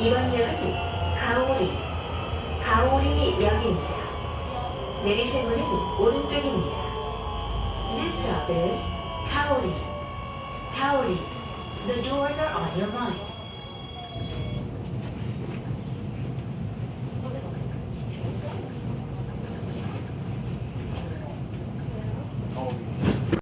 이번 역은 가오리, 가오리역입니다. 내리실 문은 오른쪽입니다. Next stop is 가오리, 가오리. The doors are on your right. Oh.